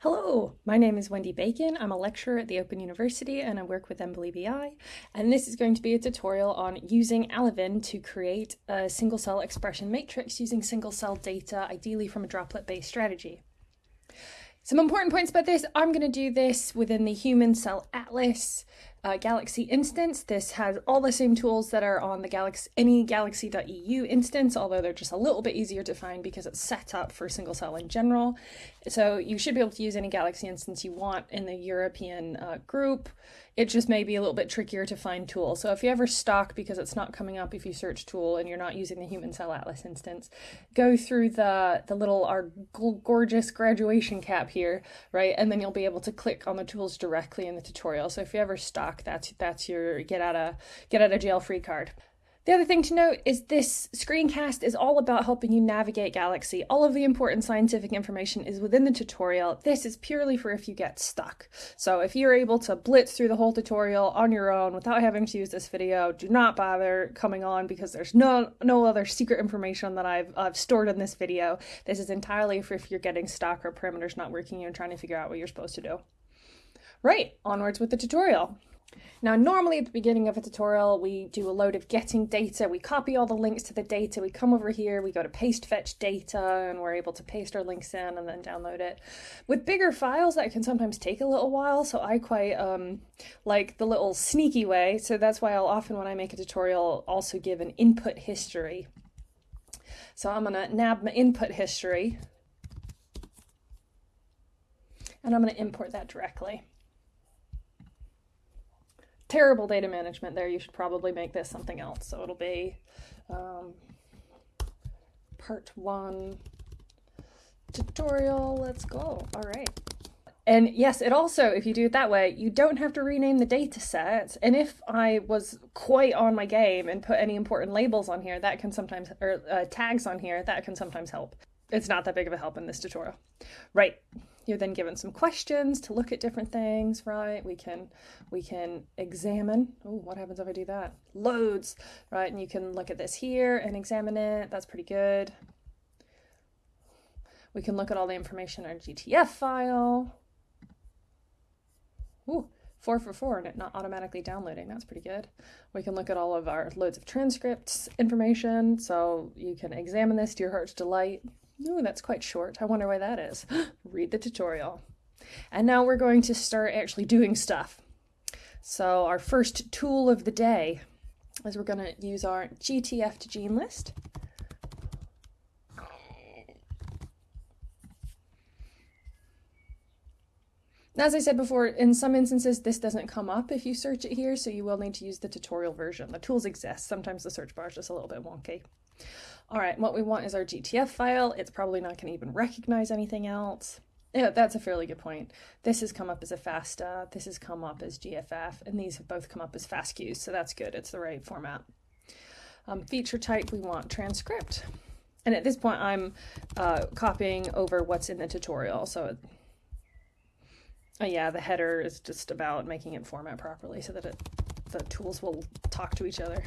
Hello, my name is Wendy Bacon. I'm a lecturer at the Open University and I work with EMBL-EBI. And this is going to be a tutorial on using Alevin to create a single cell expression matrix using single cell data, ideally from a droplet based strategy. Some important points about this. I'm going to do this within the Human Cell Atlas uh, Galaxy instance. This has all the same tools that are on the Galaxy any Galaxy.eu instance, although they're just a little bit easier to find because it's set up for single cell in general. So you should be able to use any Galaxy instance you want in the European uh, group. It just may be a little bit trickier to find tools. So if you ever stuck because it's not coming up if you search tool and you're not using the Human Cell Atlas instance, go through the, the little, our gorgeous graduation cap here, right? And then you'll be able to click on the tools directly in the tutorial. So if you ever stuck, that's, that's your get out of, get out of jail free card. The other thing to note is this screencast is all about helping you navigate Galaxy. All of the important scientific information is within the tutorial. This is purely for if you get stuck. So if you're able to blitz through the whole tutorial on your own without having to use this video, do not bother coming on because there's no no other secret information that I've, I've stored in this video. This is entirely for if you're getting stuck or parameters not working and trying to figure out what you're supposed to do. Right, onwards with the tutorial. Now, normally at the beginning of a tutorial, we do a load of getting data, we copy all the links to the data, we come over here, we go to paste fetch data, and we're able to paste our links in and then download it. With bigger files, that can sometimes take a little while, so I quite um, like the little sneaky way, so that's why I'll often, when I make a tutorial, also give an input history. So I'm gonna nab my input history, and I'm gonna import that directly terrible data management there. You should probably make this something else. So it'll be um, part one tutorial. Let's go. All right. And yes, it also, if you do it that way, you don't have to rename the data set. And if I was quite on my game and put any important labels on here, that can sometimes, or uh, tags on here, that can sometimes help. It's not that big of a help in this tutorial. Right. You're then given some questions to look at different things, right? We can we can examine. Oh, what happens if I do that? Loads, right? And you can look at this here and examine it. That's pretty good. We can look at all the information in our GTF file. Ooh, four for four and it not automatically downloading. That's pretty good. We can look at all of our loads of transcripts information. So you can examine this to your heart's delight. Ooh, that's quite short. I wonder why that is. Read the tutorial. And now we're going to start actually doing stuff. So our first tool of the day is we're going to use our GTF to gene list. As I said before, in some instances, this doesn't come up if you search it here, so you will need to use the tutorial version. The tools exist. Sometimes the search bar is just a little bit wonky. All right, what we want is our GTF file. It's probably not going to even recognize anything else. Yeah, that's a fairly good point. This has come up as a FASTA, this has come up as GFF, and these have both come up as FASTQs, so that's good. It's the right format. Um, feature type, we want transcript. And at this point, I'm uh, copying over what's in the tutorial. So, uh, yeah, the header is just about making it format properly so that it, the tools will talk to each other.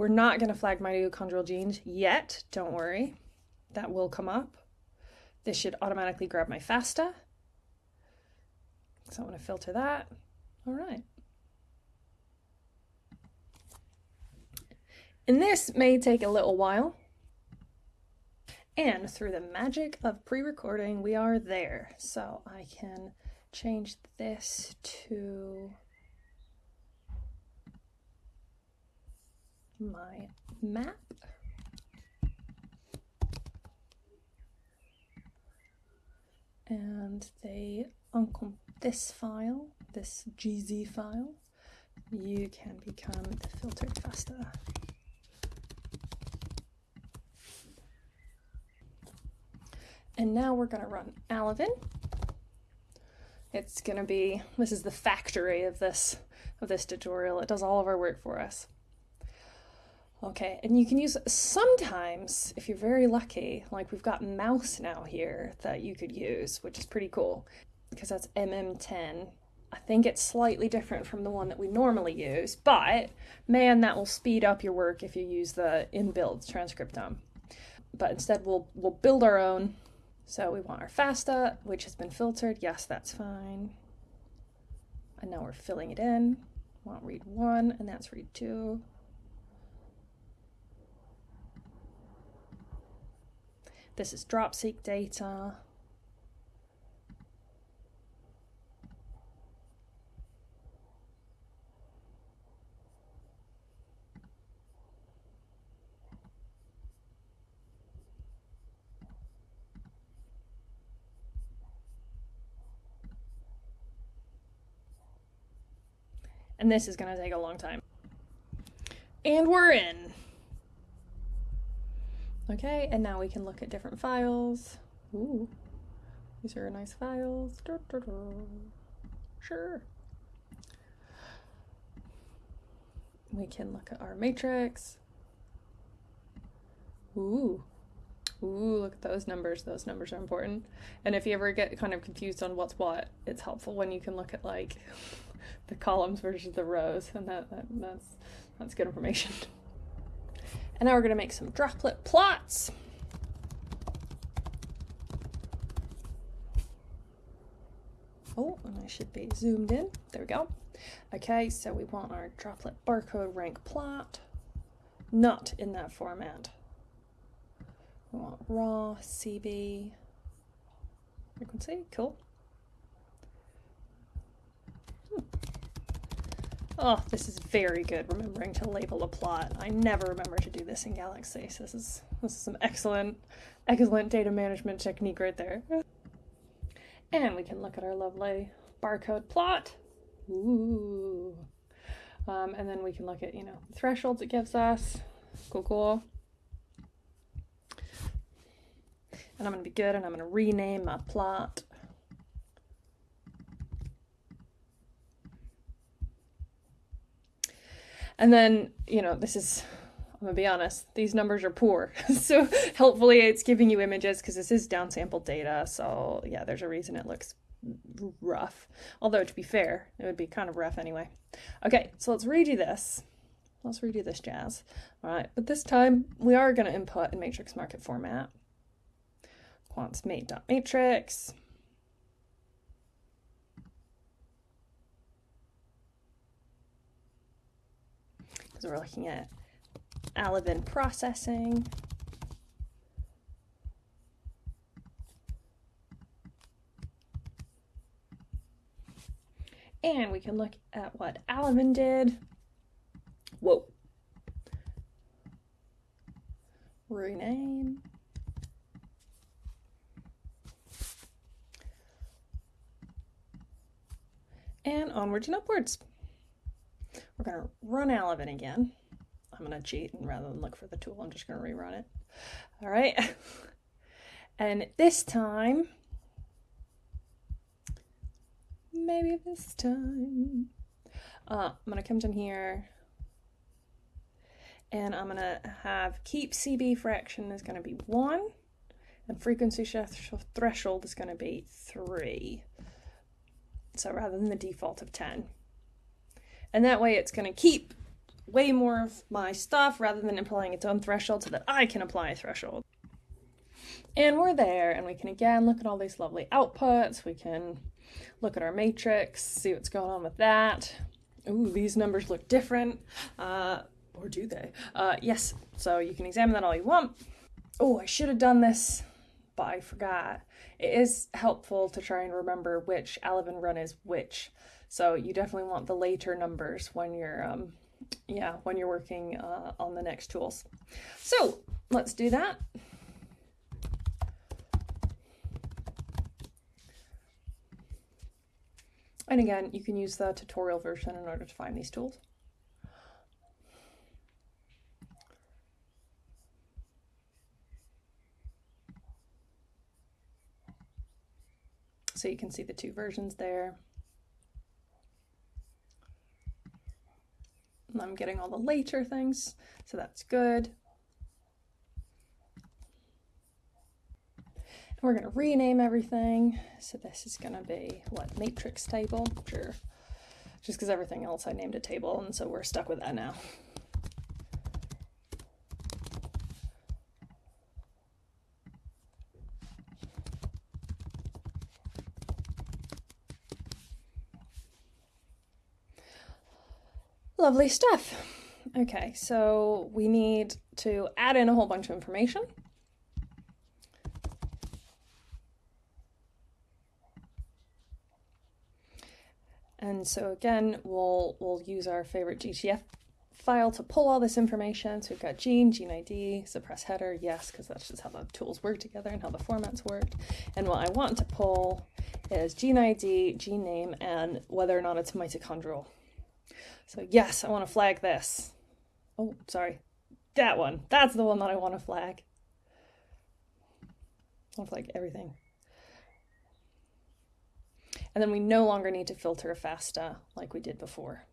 We're not going to flag mitochondrial genes yet, don't worry. That will come up. This should automatically grab my FASTA. So I want to filter that. All right. And this may take a little while. And through the magic of pre-recording, we are there. So I can change this to my map. And they uncomp this file, this GZ file, you can become the filtered FASTA. And now we're going to run Alevin. It's going to be, this is the factory of this, of this tutorial. It does all of our work for us. Okay, and you can use sometimes, if you're very lucky, like we've got mouse now here that you could use, which is pretty cool because that's MM10. I think it's slightly different from the one that we normally use, but man, that will speed up your work if you use the inbuilt transcriptome. but instead we'll we'll build our own. So we want our FASTA, which has been filtered. Yes, that's fine. And now we're filling it in. Want read one, and that's read two. This is dropseq data. And this is going to take a long time. And we're in. Okay, and now we can look at different files. Ooh, these are nice files. Da, da, da. Sure. We can look at our matrix. Ooh, ooh, look at those numbers. Those numbers are important. And if you ever get kind of confused on what's what, it's helpful when you can look at like the columns versus the rows, and that, that that's that's good information. And now we're going to make some droplet plots. Oh, and I should be zoomed in. There we go. Okay, so we want our droplet barcode rank plot, not in that format. We want raw, CB, frequency, cool. Hmm. Oh, this is very good, remembering to label a plot. I never remember to do this in Galaxy, so this is, this is some excellent, excellent data management technique right there. And we can look at our lovely barcode plot. Ooh. Um, and then we can look at, you know, the thresholds it gives us. Cool, cool. And I'm going to be good and I'm going to rename my plot. And then, you know, this is, I'm gonna be honest, these numbers are poor. so helpfully it's giving you images because this is downsampled data. So yeah, there's a reason it looks rough. Although to be fair, it would be kind of rough anyway. Okay, so let's redo this. Let's redo this jazz. All right, but this time we are gonna input in matrix market format. Quants mate.matrix. because we're looking at Alevin processing. And we can look at what Alevin did. Whoa. Rename. And onwards and upwards. We're going to run Alevin again. I'm going to cheat and rather than look for the tool, I'm just going to rerun it. All right. and this time, maybe this time, uh, I'm going to come down here and I'm going to have keep CB fraction is going to be 1 and frequency threshold is going to be 3. So rather than the default of 10. And that way it's going to keep way more of my stuff rather than applying its own threshold so that I can apply a threshold. And we're there, and we can again look at all these lovely outputs. We can look at our matrix, see what's going on with that. Ooh, these numbers look different. Uh, or do they? Uh, yes, so you can examine that all you want. Oh, I should have done this, but I forgot. It is helpful to try and remember which Alevin run is which. So you definitely want the later numbers when you're, um, yeah, when you're working uh, on the next tools. So let's do that. And again, you can use the tutorial version in order to find these tools. So you can see the two versions there. I'm getting all the later things, so that's good. We're going to rename everything. So this is going to be, what, matrix table? Sure. Just because everything else I named a table, and so we're stuck with that now. Lovely stuff. Okay, so we need to add in a whole bunch of information. And so again, we'll, we'll use our favorite GTF file to pull all this information. So we've got gene, gene ID, suppress header, yes, because that's just how the tools work together and how the formats work. And what I want to pull is gene ID, gene name, and whether or not it's mitochondrial. So yes, I want to flag this. Oh, sorry. That one. That's the one that I want to flag. I want to flag everything. And then we no longer need to filter FASTA like we did before.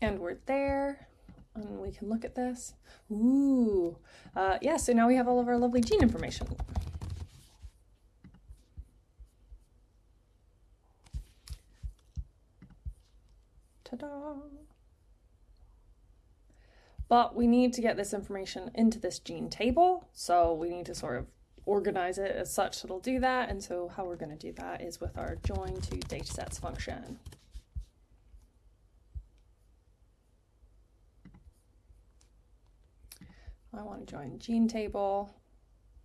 And we're there, and we can look at this. Ooh, uh, yeah, so now we have all of our lovely gene information. Ta-da! But we need to get this information into this gene table, so we need two sort of organize it as such that it'll do that. And so how we're going to do that is with our join to datasets function. I want to join gene table,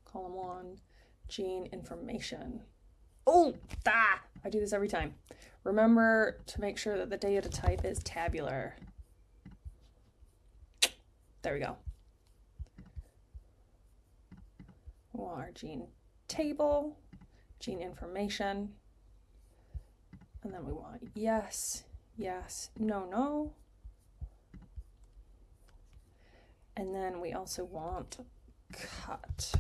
column one, gene information. Oh, ah, I do this every time. Remember to make sure that the data type is tabular. There we go. Our gene table, gene information, and then we want yes, yes, no, no. And then we also want cut.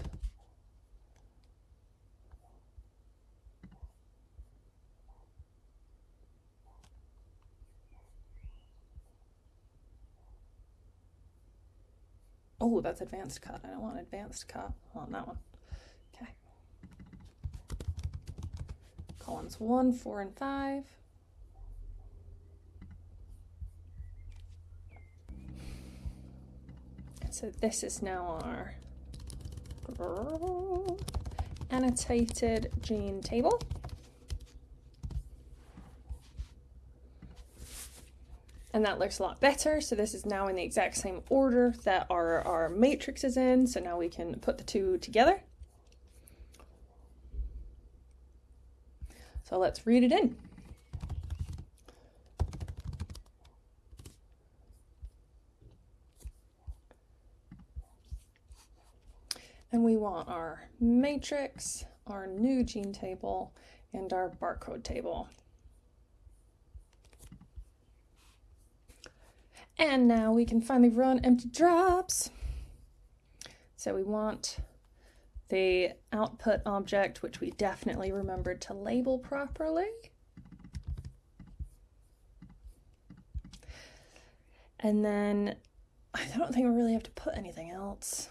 Oh, that's advanced cut. I don't want advanced cut. I want that one. Okay. Columns one, four, and five. So this is now our annotated gene table. And that looks a lot better. So this is now in the exact same order that our, our matrix is in. So now we can put the two together. So let's read it in. And we want our matrix, our new gene table, and our barcode table. And now we can finally run empty drops. So we want the output object, which we definitely remembered to label properly. And then I don't think we really have to put anything else.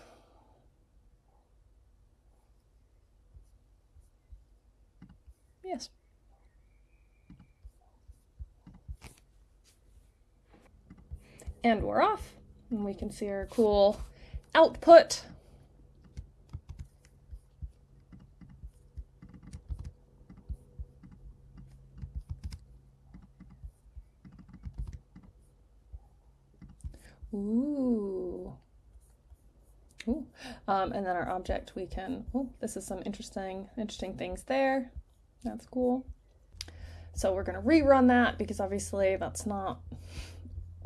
Yes. And we're off. And we can see our cool output. Ooh. Ooh. Um, and then our object, we can, oh, this is some interesting, interesting things there. That's cool. So we're going to rerun that because obviously that's not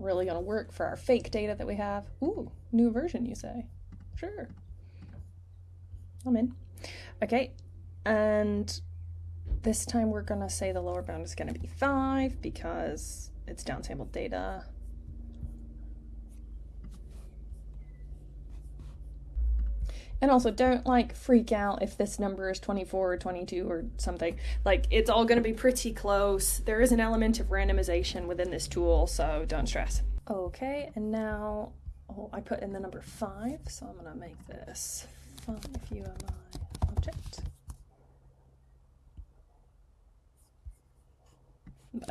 really going to work for our fake data that we have. Ooh, new version, you say? Sure. I'm in. Okay, and this time we're going to say the lower bound is going to be 5 because it's downsampled data. And also, don't like freak out if this number is 24 or 22 or something. Like, it's all going to be pretty close. There is an element of randomization within this tool, so don't stress. Okay, and now oh, I put in the number 5, so I'm going to make this 5 UMI object.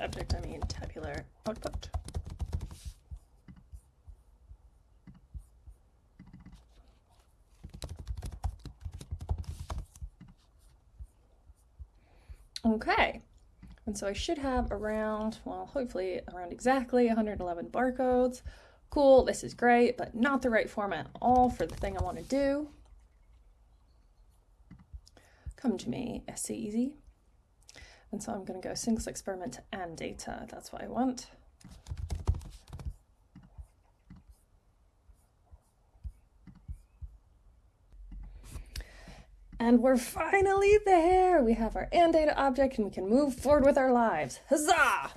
Object, I mean tabular output. Okay, and so I should have around, well, hopefully around exactly 111 barcodes. Cool, this is great, but not the right format at all for the thing I want to do. Come to me, SC Easy. And so I'm going to go single experiment AnnData. That's what I want. And we're finally there! We have our AnnData object and we can move forward with our lives. Huzzah!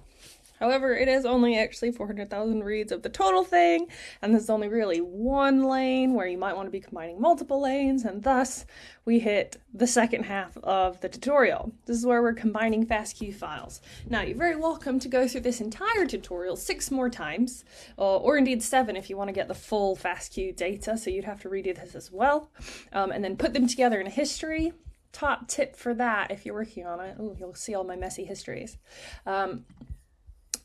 However, it is only actually 400,000 reads of the total thing, and there's only really one lane where you might want to be combining multiple lanes, and thus we hit the second half of the tutorial. This is where we're combining FASTQ files. Now, you're very welcome to go through this entire tutorial six more times, uh, or indeed seven if you want to get the full FASTQ data, so you'd have to redo this as well, um, and then put them together in a history, top tip for that if you're working on it. Oh, you'll see all my messy histories. Um,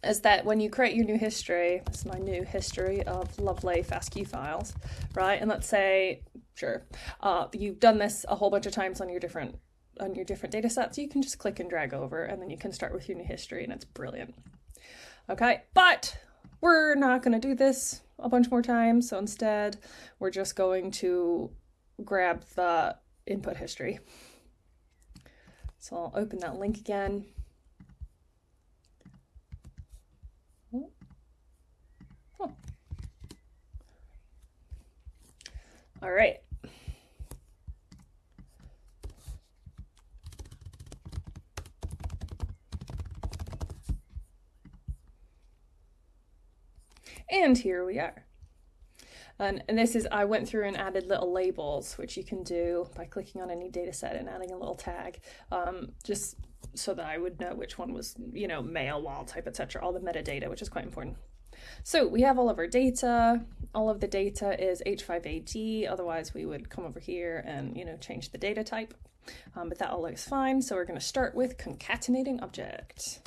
is that when you create your new history, this is my new history of lovely FASTQ files, right? And let's say, sure, uh, you've done this a whole bunch of times on your different on your different data sets, you can just click and drag over and then you can start with your new history and it's brilliant. Okay, but we're not going to do this a bunch more times. So instead, we're just going to grab the input history. So I'll open that link again. All right. And here we are. And, and, this is, I went through and added little labels, which you can do by clicking on any data set and adding a little tag, um, just so that I would know which one was, you know, male, wild type, etc. All the metadata, which is quite important. So we have all of our data. All of the data is H5AD, otherwise we would come over here and, you know, change the data type. Um, but that all looks fine. So we're going to start with concatenating object.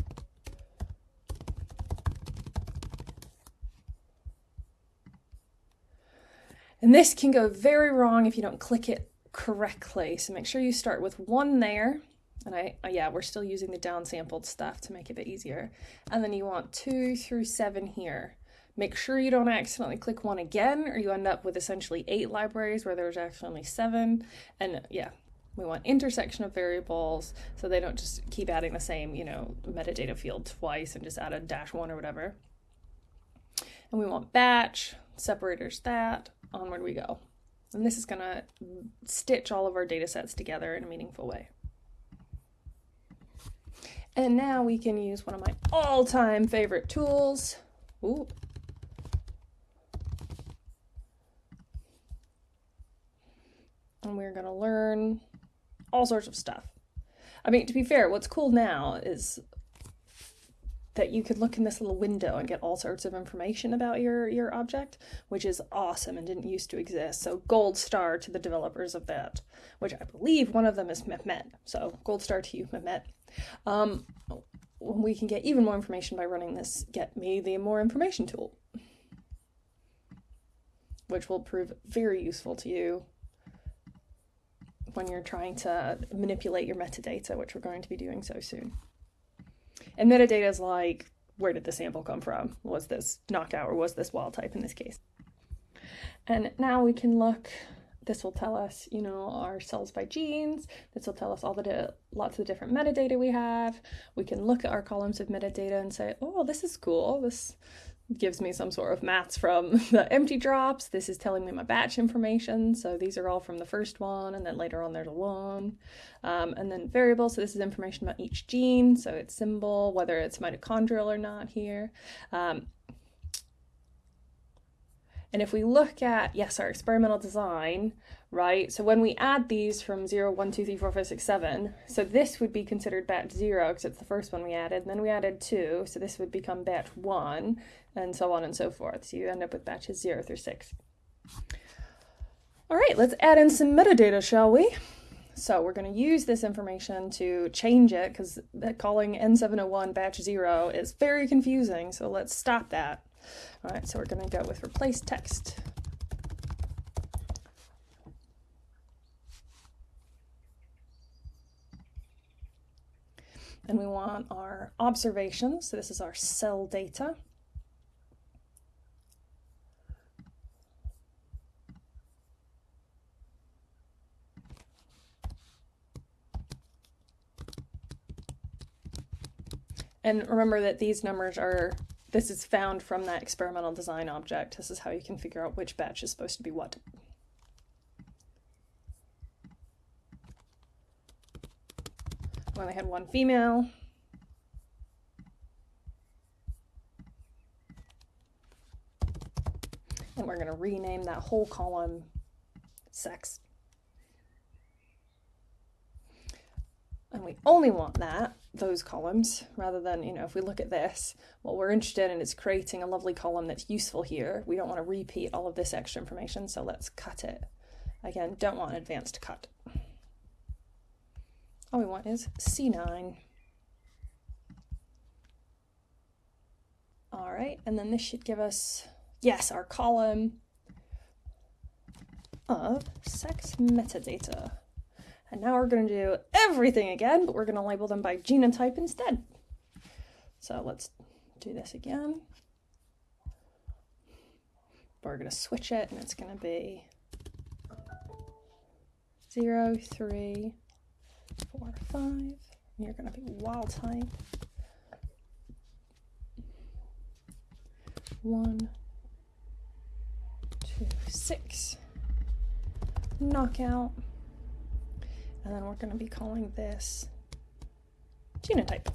And this can go very wrong if you don't click it correctly. So make sure you start with one there. And I, uh, yeah, we're still using the downsampled stuff to make it a bit easier. And then you want two through seven here. Make sure you don't accidentally click one again or you end up with essentially eight libraries where there's actually only seven. And yeah, we want intersection of variables so they don't just keep adding the same, you know, metadata field twice and just add a dash one or whatever. And we want batch, separators that, onward we go. And this is gonna stitch all of our data sets together in a meaningful way. And now we can use one of my all-time favorite tools. Ooh, and we're going to learn all sorts of stuff. I mean, to be fair, what's cool now is that you could look in this little window and get all sorts of information about your your object, which is awesome and didn't used to exist. So gold star to the developers of that, which I believe one of them is Mehmet. So gold star to you, Mehmet. Um, we can get even more information by running this get me the more information tool, which will prove very useful to you when you're trying to manipulate your metadata, which we're going to be doing so soon. And metadata is like, where did the sample come from? Was this knockout or was this wild type in this case? And now we can look, this will tell us, you know, our cells by genes. This will tell us all the lots of different metadata we have. We can look at our columns of metadata and say, oh, this is cool. This gives me some sort of maths from the empty drops. This is telling me my batch information. So these are all from the first one, and then later on there's a one. Um, and then variable, so this is information about each gene, so its symbol, whether it's mitochondrial or not here. Um, and if we look at, yes, our experimental design, right? So when we add these from 0, 1, 2, 3, 4, 5, 6, 7, so this would be considered batch 0 because it's the first one we added. And then we added 2, so this would become batch 1, and so on and so forth. So you end up with batches 0 through 6. All right, let's add in some metadata, shall we? So we're going to use this information to change it because calling N701 batch 0 is very confusing, so let's stop that. All right, so we're going to go with replace text. And we want our observations. So this is our cell data. And remember that these numbers are, this is found from that experimental design object. This is how you can figure out which batch is supposed to be what. We only had one female. And we're going to rename that whole column sex. And we only want that, those columns, rather than, you know, if we look at this, what we're interested in is creating a lovely column that's useful here. We don't want to repeat all of this extra information, so let's cut it. Again, don't want advanced cut. All we want is C9. All right, and then this should give us, yes, our column of sex metadata. And now we're going to do everything again, but we're going to label them by genotype instead. So let's do this again. We're going to switch it, and it's going to be 0, 3, 4, 5. You're going to be wild type. 1, 2, 6. Knockout. And then we're going to be calling this genotype.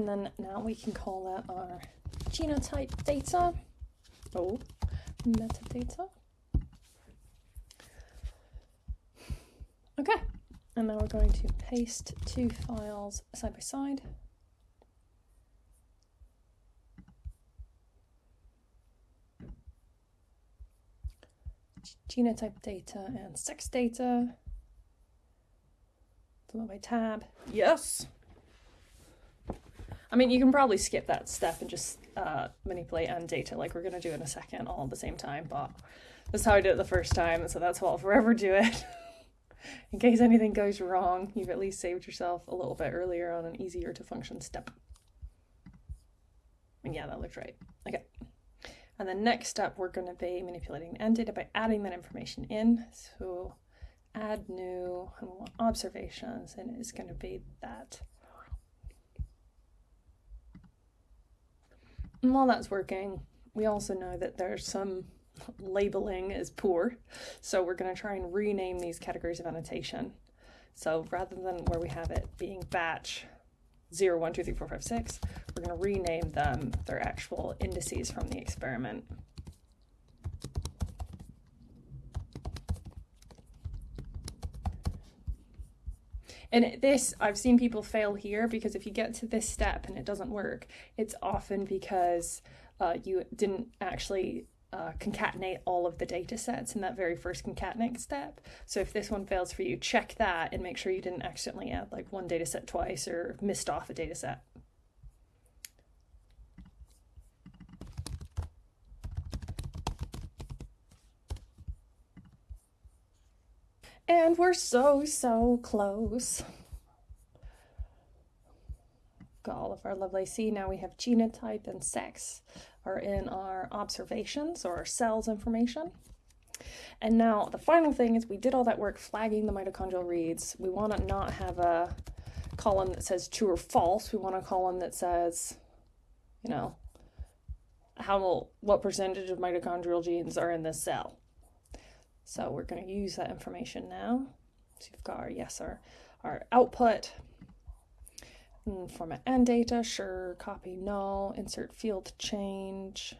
And then now we can call that our genotype data. Oh, metadata. Okay, and now we're going to paste two files side by side. Genotype data and sex data. Follow by tab. Yes. I mean, you can probably skip that step and just uh, manipulate AnnData like we're going to do in a second all at the same time, but that's how I did it the first time, so that's how I'll forever do it. in case anything goes wrong, you've at least saved yourself a little bit earlier on an easier to function step. And yeah, that looked right. Okay. And the next step, we're going to be manipulating AnnData by adding that information in. So add new, observations, and it's going to be that. And while that's working, we also know that there's some labeling is poor. So we're going to try and rename these categories of annotation. So rather than where we have it being batch 0, 1, 2, 3, 4, 5, 6, we're going to rename them their actual indices from the experiment. And this, I've seen people fail here because if you get to this step and it doesn't work, it's often because uh, you didn't actually uh, concatenate all of the data sets in that very first concatenate step. So if this one fails for you, check that and make sure you didn't accidentally add like one data set twice or missed off a data set. And we're so, so close. Got all of our lovely C. Now we have genotype and sex are in our observations or our cells information. And now the final thing is we did all that work flagging the mitochondrial reads. We want to not have a column that says true or false. We want a column that says, you know, how what percentage of mitochondrial genes are in this cell. So we're going to use that information now. So you've got our yes, our, our output, Mm, format AnnData, sure, copy null, insert field change.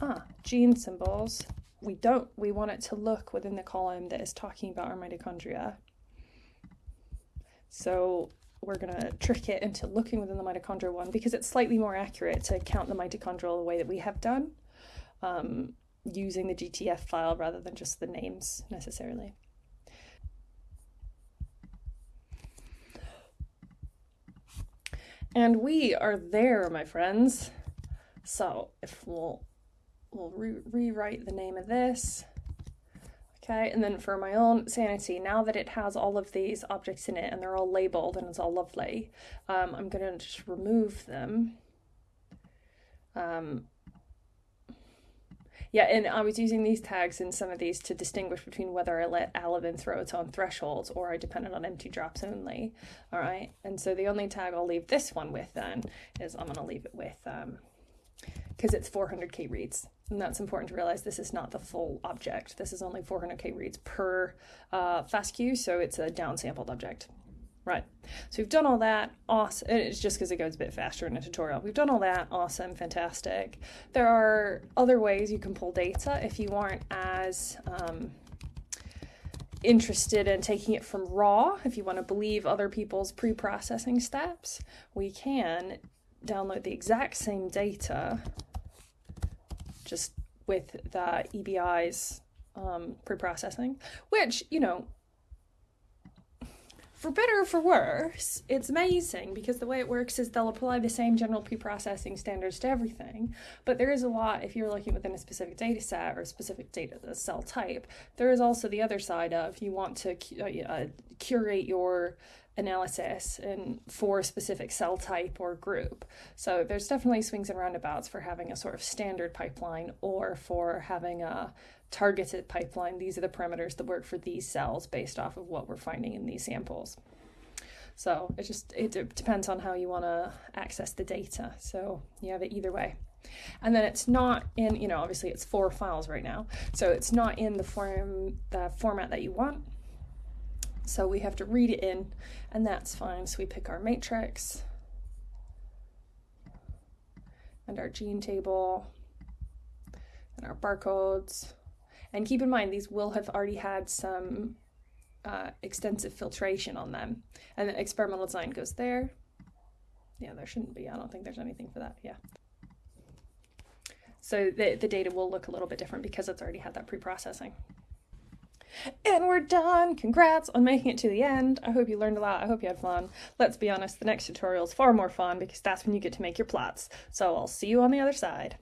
Ah, gene symbols. We don't, we want it to look within the column that is talking about our mitochondria. So we're going to trick it into looking within the mitochondria one because it's slightly more accurate to count the mitochondrial the way that we have done um, using the GTF file rather than just the names necessarily. And we are there, my friends. So if we'll, we'll re rewrite the name of this Okay, and then for my own sanity, now that it has all of these objects in it and they're all labeled and it's all lovely, um, I'm going to just remove them. Um, yeah, and I was using these tags in some of these to distinguish between whether I let Alevin throw its own thresholds or I depended on empty drops only. All right, and so the only tag I'll leave this one with then is I'm going to leave it with, because it's 400k reads. And that's important to realize this is not the full object. This is only 400k reads per uh, FASTQ, so it's a downsampled object. Right, so we've done all that, awesome. It's just because it goes a bit faster in a tutorial. We've done all that, awesome, fantastic. There are other ways you can pull data if you aren't as um, interested in taking it from raw, if you want to believe other people's pre-processing steps, we can download the exact same data just with the EBI's um, pre-processing, which, you know, for better or for worse, it's amazing because the way it works is they'll apply the same general pre-processing standards to everything. But there is a lot, if you're looking within a specific data set or a specific data cell type, there is also the other side of you want to uh, uh, curate your analysis and for a specific cell type or group. So there's definitely swings and roundabouts for having a sort of standard pipeline or for having a targeted pipeline. These are the parameters that work for these cells based off of what we're finding in these samples. So it just it depends on how you want to access the data. So you have it either way. And then it's not in, you know, obviously it's four files right now. So it's not in the form the format that you want. So we have to read it in, and that's fine. So we pick our matrix and our gene table and our barcodes. And keep in mind, these will have already had some uh, extensive filtration on them. And the experimental design goes there. Yeah, there shouldn't be. I don't think there's anything for that. Yeah. So the, the data will look a little bit different because it's already had that pre-processing. And we're done. Congrats on making it to the end. I hope you learned a lot. I hope you had fun. Let's be honest, the next tutorial is far more fun because that's when you get to make your plots. So I'll see you on the other side.